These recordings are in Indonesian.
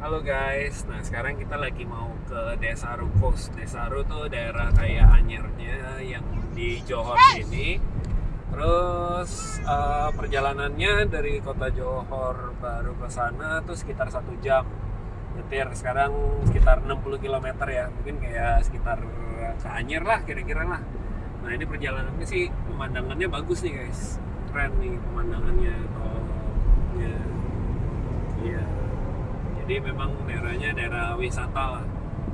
Halo guys, nah sekarang kita lagi mau ke Desa Rukos. Desa Ru tuh daerah kayak Anyarnya yang di Johor sini. Terus eh, perjalanannya dari kota Johor baru ke sana tuh sekitar satu jam. Nyetir sekarang sekitar 60 km ya, mungkin kayak sekitar ke Anyer lah kira-kira lah. Nah ini perjalanannya sih pemandangannya bagus nih guys, keren nih pemandangannya. Oh, ya. Iya. Jadi memang daerahnya daerah wisata lah.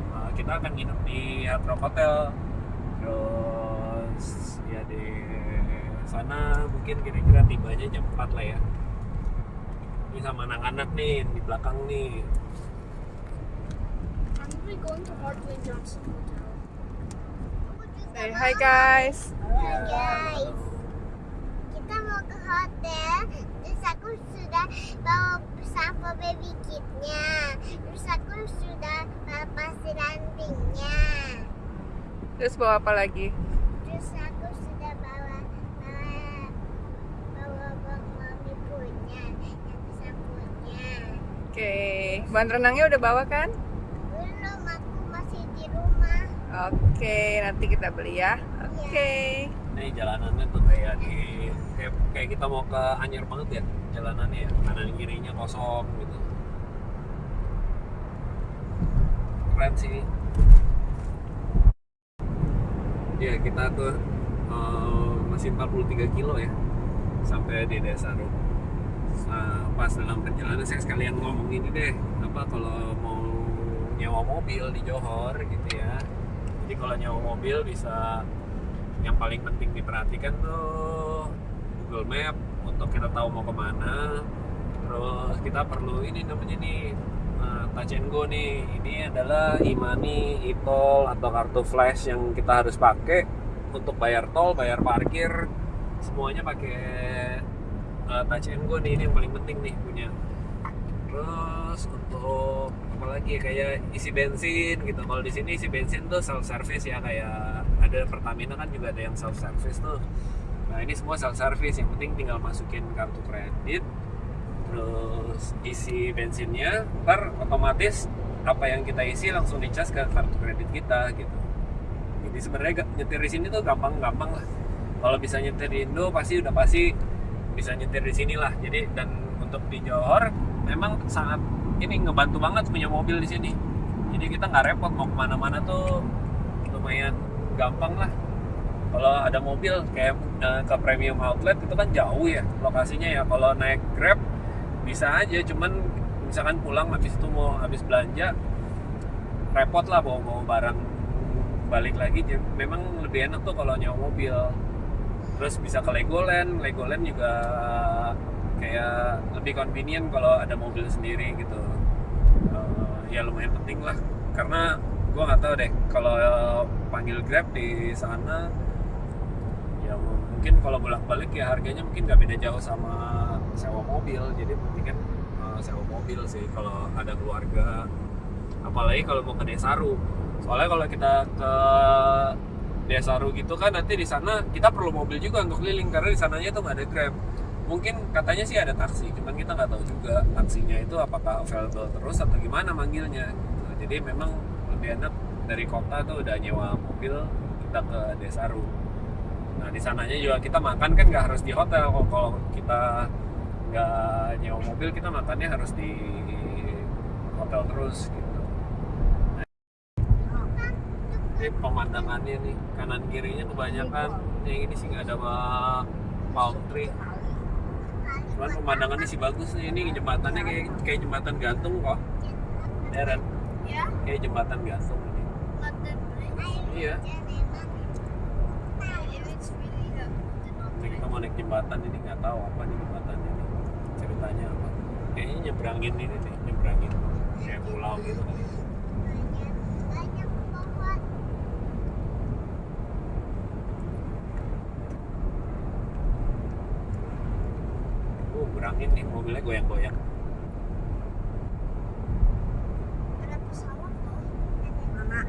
Uh, kita akan nginep di Hard Rock Hotel. Terus ya di sana mungkin kira-kira tibanya jam 4 lah ya. Ini sama anak-anak nih di belakang nih. I'm really going to Hardway Johnson Hotel. Say hi guys. Ya, guys. Kita mau ke hotel, terus aku sudah bawa sampel baby kitnya, terus aku sudah bawa pasir rantingnya, Terus bawa apa lagi? terus aku sudah bawa bawa bawa bang mami punya, yang sampulnya. Oke, bahan renangnya udah bawa kan? Belum, aku masih di rumah. Oke, nanti kita beli ya. Oke. Ini jalanannya tuh kayak di kayak, kayak kita mau ke Anyer banget ya jalanannya ya. Kanan kirinya kosong gitu. Keren sih. Ya kita tuh eh, masih 43 kilo ya sampai di desa Rum. Nah, pas dalam perjalanan saya sekalian ngomong ini deh apa kalau mau nyewa mobil di Johor gitu ya jadi kalau nyewa mobil bisa yang paling penting diperhatikan tuh Google Map untuk kita tahu mau ke mana. Terus kita perlu ini namanya nih uh, Touch and Go nih. Ini adalah imani e-tol atau kartu flash yang kita harus pakai untuk bayar tol bayar parkir. Semuanya pakai uh, nih ini yang paling penting nih punya. Terus untuk apalagi ya, kayak isi bensin gitu. Kalau di sini isi bensin tuh self service ya kayak ada Pertamina kan juga ada yang self service tuh nah ini semua self service yang penting tinggal masukin kartu kredit terus isi bensinnya ntar otomatis apa yang kita isi langsung dicas ke kartu kredit kita gitu. Jadi sebenarnya nyetir di sini tuh gampang-gampang lah. Kalau bisa nyetir di Indo pasti udah pasti bisa nyetir di sini lah. Jadi dan untuk di Johor memang sangat ini ngebantu banget punya mobil di sini. Jadi kita nggak repot mau ke mana-mana tuh lumayan gampang lah kalau ada mobil kayak eh, ke premium outlet itu kan jauh ya lokasinya ya. Kalau naik grab bisa aja. Cuman misalkan pulang habis itu mau habis belanja repot lah bawa bawa barang balik lagi. Memang lebih enak tuh kalau nyewa mobil. Terus bisa ke Legoland. Legoland juga kayak lebih convenient kalau ada mobil sendiri gitu. Eh, ya lumayan penting lah. Karena gua nggak tahu deh kalau panggil grab di sana ya mungkin kalau bolak balik ya harganya mungkin nggak beda jauh sama sewa mobil. Jadi mendingan eh, sewa mobil sih kalau ada keluarga. Apalagi kalau mau ke Desaru soalnya kalau kita ke Desaru gitu kan nanti di sana kita perlu mobil juga untuk keliling karena di sananya tuh nggak ada grab. Mungkin katanya sih ada taksi cuman kita nggak tahu juga taksinya itu apakah available terus atau gimana manggilnya gitu. jadi memang lebih enak dari kota tuh udah nyewa mobil kita ke Desaru nah di sananya juga kita makan kan nggak harus di hotel. Kalau kalau kita nggak nyewa mobil kita makannya harus di hotel terus gitu. Ini pemandangannya nih kanan kirinya kebanyakan yang ini sih nggak ada palm tree. Cuman pemandangannya sih bagus nih ini jembatannya kayak kayak jembatan gantung kok. Deren Yeah? kayak jembatan gantung ini. Iya If it's really the, the Ini kita mau naik jembatan ini nggak tahu apa nih jembatannya nih ceritanya apa kayaknya nyebrangin ini nih nyebrangin kayak pulau gitu kali pohon. oh berangin nih mobilnya goyang-goyang ada pesawat tuh. Mana?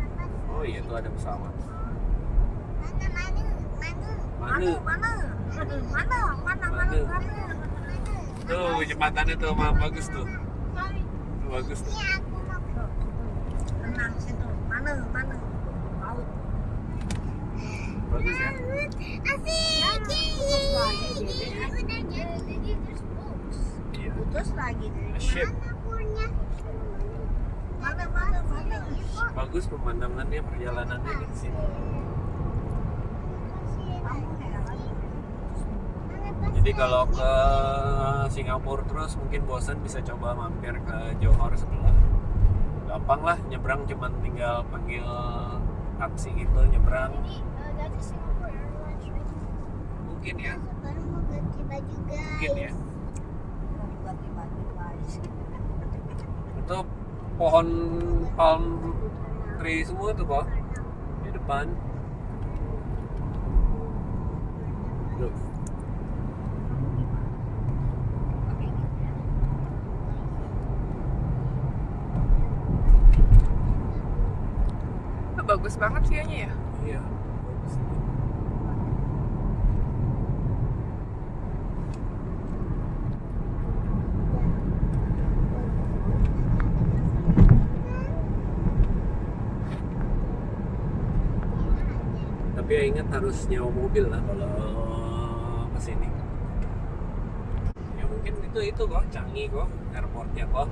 oh iya tuh ada pesawat Mana, mana, mana, mana Mana? Mana? Mana? Mana? Mana? Mana? tuh jembatannya tuh mah bagus tuh. Tuh, bagus tuh. Ini aku mau Tenang situ. Mana. Bagus ya. Asik. Putus lagi, Dede. Udah jadi. Putus lagi dari Ship. Mana punya? mana mana mana. Bagus pemandangannya perjalanannya di sini. Kamu heran. Jadi kalau ke Singapura terus mungkin bosan bisa coba mampir ke Johor sebelah. Gampang lah nyebrang cuman tinggal panggil taksi gitu nyebrang. Jadi uh, dari Singapore Airlines right? Mungkin ya. Baru mau ganti baju guys. Mungkin ya. Mau ganti baju guys. Itu pohon palm tree semua tuh kok di depan. Bagus banget view-nya ya. iya. Tapi ya ingat harus nyewa mobil lah kalau ke sini. Ya mungkin itu itu kok Changi kok airportnya kok.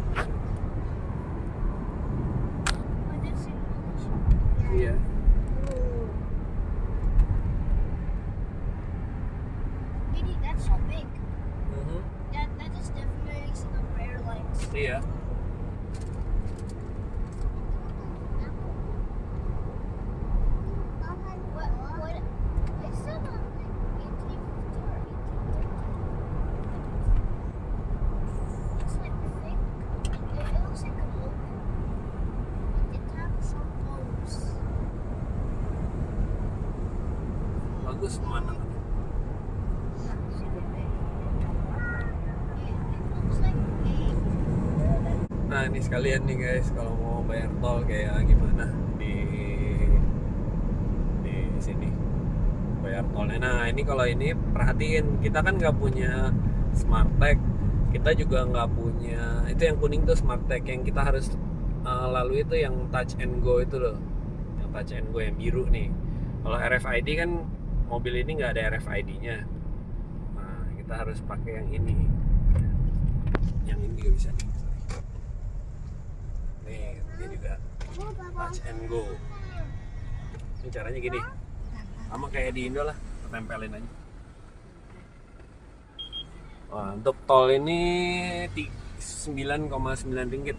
Bagus a Nah ini sekalian nih guys kalau mau bayar tol kayak gimana di di sini? Bayar tolnya. Nah ini kalau ini perhatiin kita kan nggak punya smart tag, kita juga nggak punya itu yang kuning tuh smart tag. Yang kita harus uh, lalui itu yang touch and go itu loh, yang touch and go yang biru nih. Kalau RFID kan mobil ini nggak ada RFID-nya. Nah kita harus pakai yang ini. Yang ini juga bisa nih. Nih, dia juga touch and go. Ini caranya gini. Sama kayak di Indo lah, tempelin aja. Wah, untuk tol ini ti- 9,9 ringgit.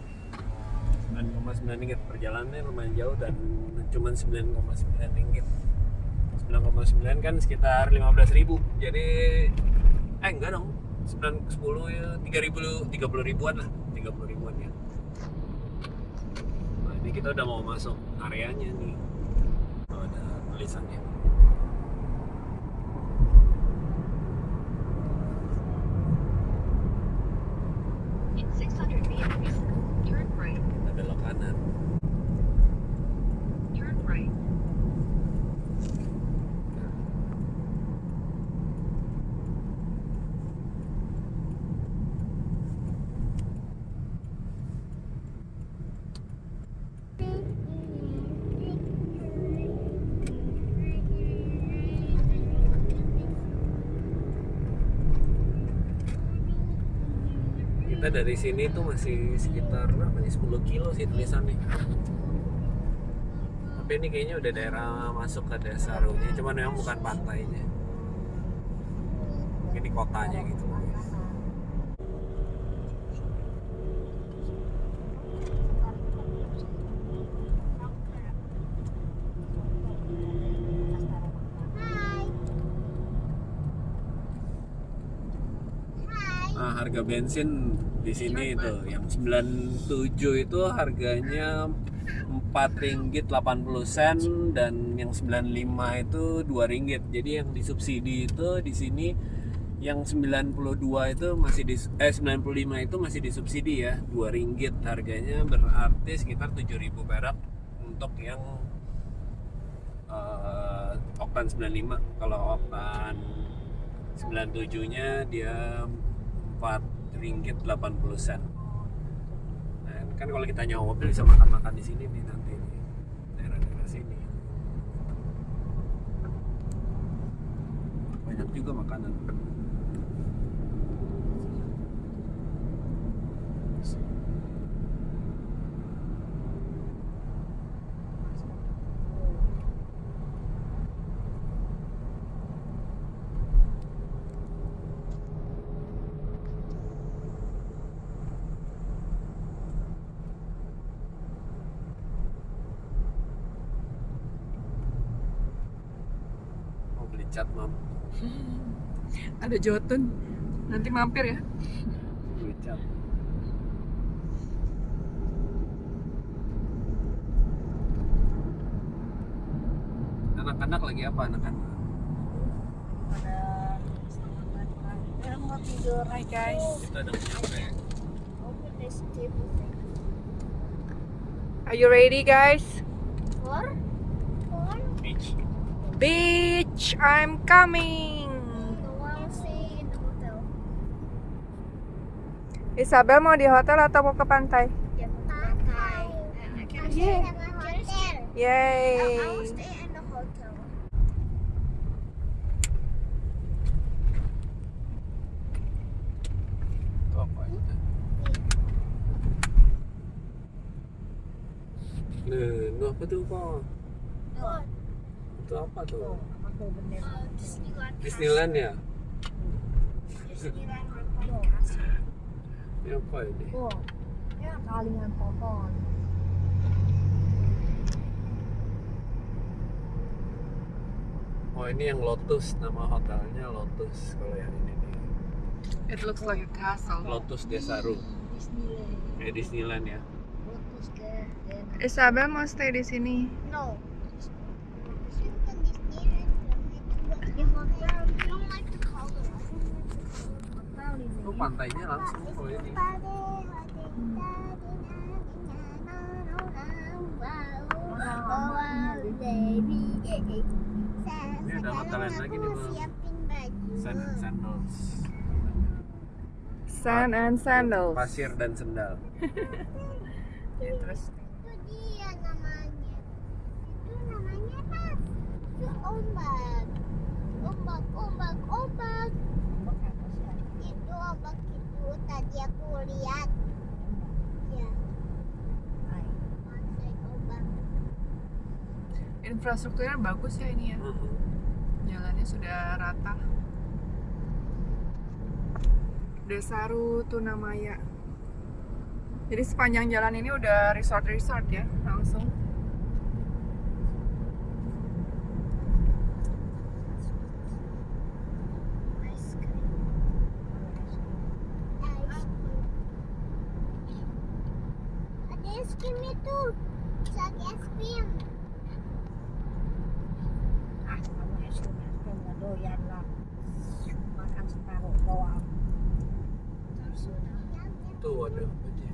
9,9 ringgit perjalanannya lumayan jauh dan cuma 9,9 ringgit. 9,9 kan sekitar 15.000. Jadi eh enggak dong. 9 10 ya 3000 30 ribuan lah, 30 ribuan ya. Nah, ini kita udah mau masuk areanya nih. Oh, ada tulisannya. In 600 meters, turn right, Ada belok kanan. turn right. Kita dari sini tuh masih sekitar berapa nih? 10 kilo sih tulisannya. Tapi ini kayaknya udah daerah masuk ke desa Runya, cuman memang bukan pantainya. Di kotanya gitu. Hai. Hai. Nah, harga bensin di sini itu yang 97 itu harganya 4 ringgit 80 sen dan yang 95 itu 2 ringgit. Jadi yang disubsidi itu di sini yang 92 itu masih di eh 95 itu masih disubsidi ya 2 ringgit. Harganya berarti sekitar 7000 perak untuk yang eh, oktan 95 kalau oktan 97 nya dia 4 ringgit 80 sen. Nah, kan kalau kita nyawa mobil bisa makan-makan di sini nih nanti daerah-daerah sini. Banyak juga makanan mau beli cat mam Ada Jotun. Nanti mampir ya. beli cat anak-anak lagi apa anak-anak Pada setengah delapan. Mau tidur. Hai guys. kita udah nyampe Open this table. Are you ready guys? For? For? beach Beach, I'm coming. The one stay in the hotel. Isabel mau di hotel atau mau ke pantai? Yeah, pantai. Yeah. Yay. Nah, nah, apa tuh kok? Oh, Itu apa tuh? Aku bener. uh, Disneyland. Disneyland ya? Disneyland Castle. Ini apa ini? Oh, ya kalingan pohon. Oh ini yang Lotus, nama hotelnya Lotus kalau yang ini nih. It looks like a castle. Lotus Desaru. Disneyland. Ya Disneyland ya. Lotus. Isabel mau stay di sini. No. Itu pantainya langsung kalau ini. Ini ada hotel lain lagi nih, Bang. Siapin baju. Sand and sandals. Sand and sandals. Pasir dan sendal. Terus Itu dia namanya. Itu namanya apa? Itu ombak. Ombak, ombak, ombak. Itu ombak itu tadi aku lihat. Ya, infrastrukturnya bagus ya ini ya. Jalannya sudah rata. Desaru Tunamaya. Jadi sepanjang jalan ini udah resort-resort ya, langsung. Ada es krim itu. Sagi es krim. Ah, kamu es krim es krim nggak doyan lah. Makan separuh doang. Tuh ada nyetir.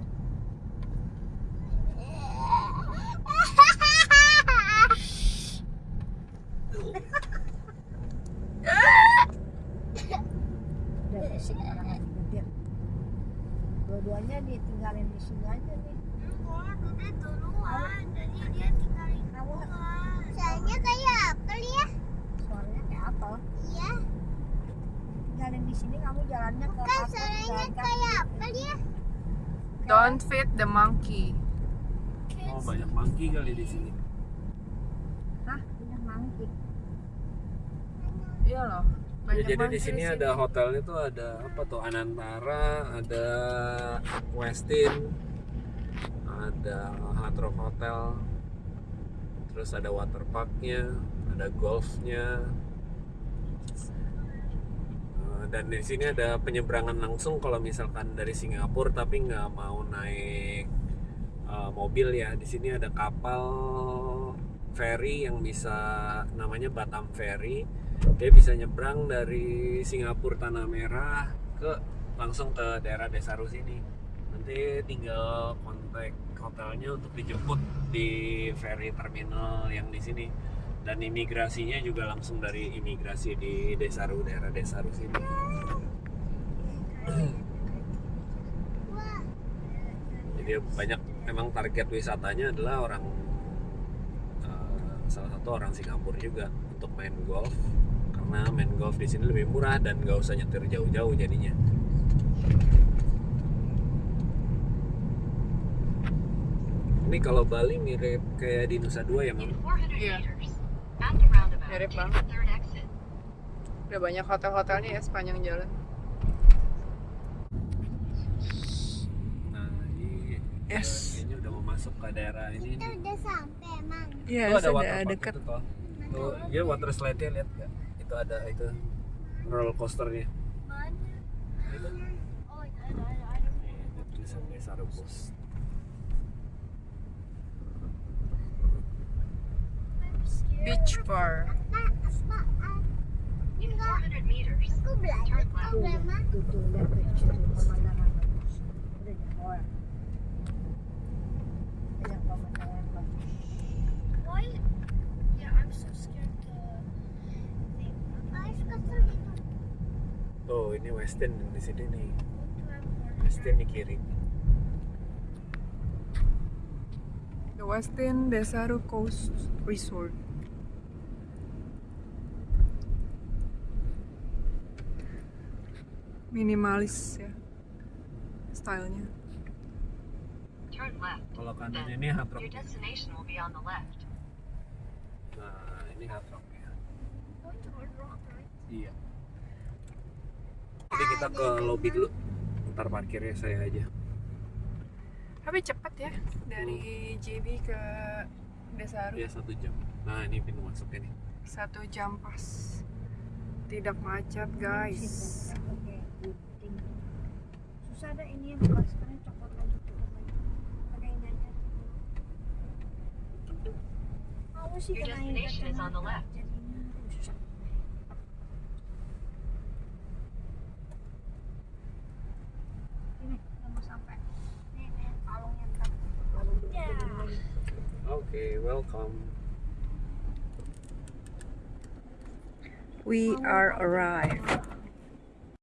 Dua-duanya ditinggalin di sini aja nih. Duluan. Jadi dia tinggalin Kamu Soalnya kayak apel ya. suaranya kayak apa? Iya. Di sini kamu jalannya ke pasar suaranya jalan kaki. kayak apel ya. Don't feed the monkey. Oh banyak monkey kali di sini. Hah? Punya mangkik. Iya loh. Ya, Banyak jadi di monkey sini ada hotelnya tuh ada apa tuh Anantara, ada Westin, ada Hard Rock Hotel, terus ada water parknya, ada golfnya, Eh, dan di sini ada penyeberangan langsung kalau misalkan dari Singapura tapi nggak mau naik eh, mobil ya. Di sini ada kapal ferry yang bisa namanya Batam Ferry. Dia bisa nyebrang dari Singapura Tanah Merah ke langsung ke daerah Desaru sini nanti tinggal kontak hotelnya untuk dijemput di ferry terminal yang di sini. Dan imigrasinya juga langsung dari imigrasi di Desaru daerah Desaru sini. Jadi banyak memang target wisatanya adalah orang eh, salah satu orang Singapura juga untuk main golf. Karena main golf di sini lebih murah dan nggak usah nyetir jauh-jauh jadinya. Ini kalau Bali mirip kayak di Nusa Dua ya, Mam? In 400 Yeah. meters, at the roundabout, Mirip banget. Udah banyak hotel-hotelnya ya sepanjang jalan. Nah, ini Yes. ini udah mau masuk ke daerah ini. Kita udah sampai emang. Iya, ada waterpark deket. itu toh. Tuh, ya water slide-nya lihat nggak? Itu ada itu roller coasternya. Mana? Itu. Oh, ada ada ada. Nih, ada tulisan Desa Rubus. Beach bar. Apa? Apa? ah, In 400 meters, Aku belajar turn left. Tuh, Grandma. tuh, tuh, lihat tuh, di situ pemandangan bagus. Udah banyak orang. Banyak pemandangan bagus. Why? Yeah, I'm so scared to think. Apa suka sulit? Tuh, ini Westin di sini nih. Westin di kiri. The Westin Desaru Coast Resort. Minimalis ya stylenya. Kalau kanan ini Hard Rock. Your destination will be on the left. Nah, ini Hard Rock ya. Iya. Jadi kita ke lobby dulu. Ntar parkirnya saya aja. Tapi cepat ya dari JB ke Desaru Ya satu jam. Nah, ini pintu masuknya nih. satu jam pas. Tidak macet guys. Oke, gunting. Susah ada ini yang bekas sekarang copot lagi copot lagi. Pakai ini aja. Aku sih Your kena ini destination is on the kacamata, left. jadinya rusak. Ini udah mau sampai. Nih, nih kalungnya ntar. Kalung dulu, Ya. dulu lagi. Oke, welcome. We are arrived.